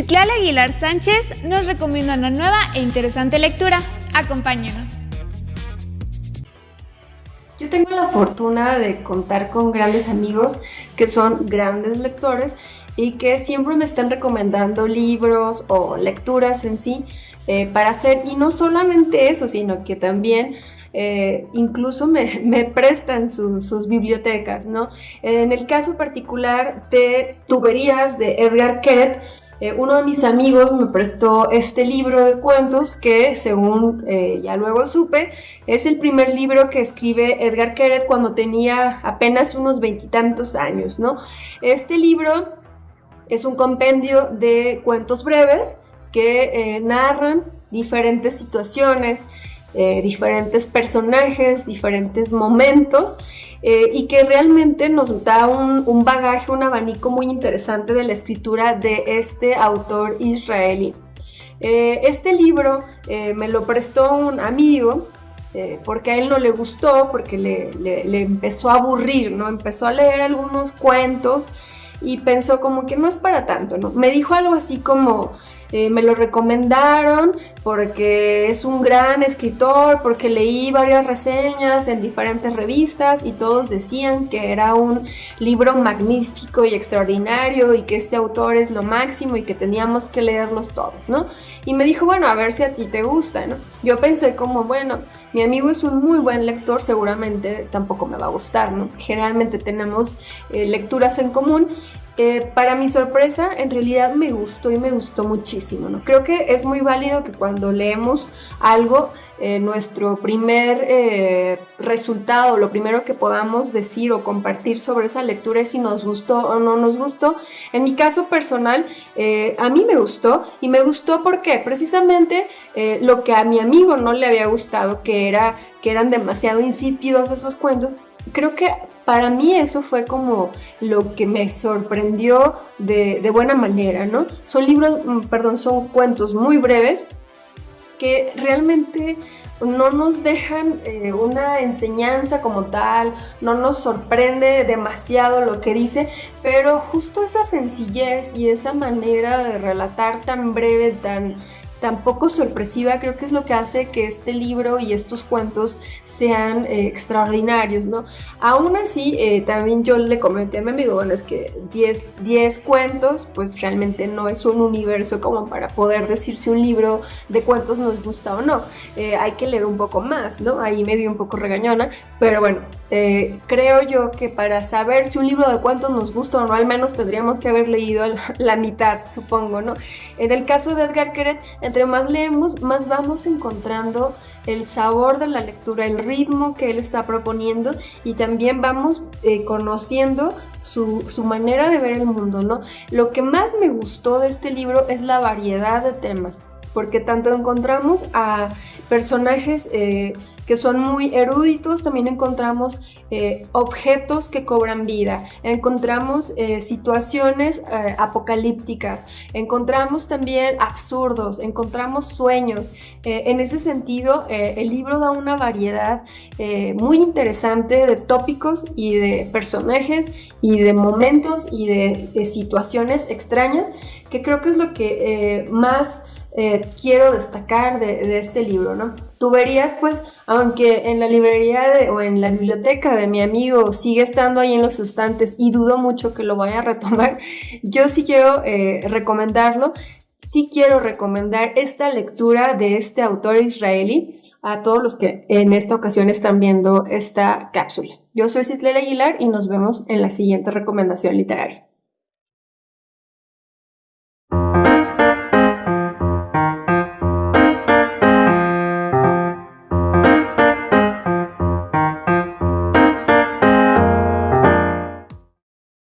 Citlali Aguilar Sánchez nos recomienda una nueva e interesante lectura. Acompáñenos. Yo tengo la fortuna de contar con grandes amigos que son grandes lectores y que siempre me están recomendando libros o lecturas en sí eh, para hacer, y no solamente eso, sino que también eh, incluso me, prestan sus bibliotecas, ¿no? En el caso particular de Tuberías de Edgar Keret, eh, uno de mis amigos me prestó este libro de cuentos que, según eh, ya luego supe, es el primer libro que escribe Edgar Keret cuando tenía apenas unos veintitantos años, ¿no? Este libro es un compendio de cuentos breves que narran diferentes situaciones, eh, diferentes personajes, diferentes momentos eh, y que realmente nos da un, bagaje, un abanico muy interesante de la escritura de este autor israelí. Eh, este libro me lo prestó un amigo porque a él no le gustó, porque le, le, empezó a aburrir, ¿no? Empezó a leer algunos cuentos y pensó como que no es para tanto, ¿no? Me dijo algo así como, eh, me lo recomendaron porque es un gran escritor, porque leí varias reseñas en diferentes revistas y todos decían que era un libro magnífico y extraordinario y que este autor es lo máximo y que teníamos que leerlos todos, ¿no? Y me dijo, bueno, a ver si a ti te gusta, ¿no? Yo pensé como, bueno, mi amigo es un muy buen lector, seguramente tampoco me va a gustar, ¿no? Generalmente tenemos eh, lecturas en común para mi sorpresa, en realidad me gustó y me gustó muchísimo. ¿no? Creo que es muy válido que cuando leemos algo, eh, nuestro primer eh, resultado, lo primero que podamos decir o compartir sobre esa lectura es si nos gustó o no nos gustó. En mi caso personal, eh, a mí me gustó y me gustó porque precisamente lo que a mi amigo no le había gustado, que, era, que eran demasiado insípidos esos cuentos, creo que para mí eso fue como lo que me sorprendió de, buena manera, ¿no? Son libros, mm, perdón, son cuentos muy breves que realmente no nos dejan eh, una enseñanza como tal, no nos sorprende demasiado lo que dice, pero justo esa sencillez y esa manera de relatar tan breve, tan tampoco sorpresiva, creo que es lo que hace que este libro y estos cuentos sean eh, extraordinarios, ¿no? Aún así, eh, también yo le comenté a mi amigo, bueno, es que 10, 10 cuentos, pues realmente no es un universo como para poder decir si un libro de cuentos nos gusta o no. Eh, hay que leer un poco más, ¿no? Ahí me vi un poco regañona, pero bueno, creo yo que para saber si un libro de cuentos nos gusta o no, al menos tendríamos que haber leído la mitad, supongo, ¿no? En el caso de Edgar Keret, entre más leemos, más vamos encontrando el sabor de la lectura, el ritmo que él está proponiendo y también vamos eh, conociendo su, manera de ver el mundo, ¿no? Lo que más me gustó de este libro es la variedad de temas, porque tanto encontramos a personajes eh, que son muy eruditos, también encontramos eh, objetos que cobran vida, encontramos eh, situaciones apocalípticas, encontramos también absurdos, encontramos sueños. en ese sentido, el libro da una variedad muy interesante de tópicos y de personajes y de momentos y de situaciones extrañas que creo que es lo que más eh, quiero destacar de, este libro, ¿no? Tuberías, pues, aunque en la librería o en la biblioteca de mi amigo sigue estando ahí en los estantes y dudo mucho que lo vaya a retomar, yo sí quiero eh, recomendarlo, sí quiero recomendar esta lectura de este autor israelí a todos los que en esta ocasión están viendo esta cápsula. Yo soy Citlel Aguilar y nos vemos en la siguiente recomendación literaria.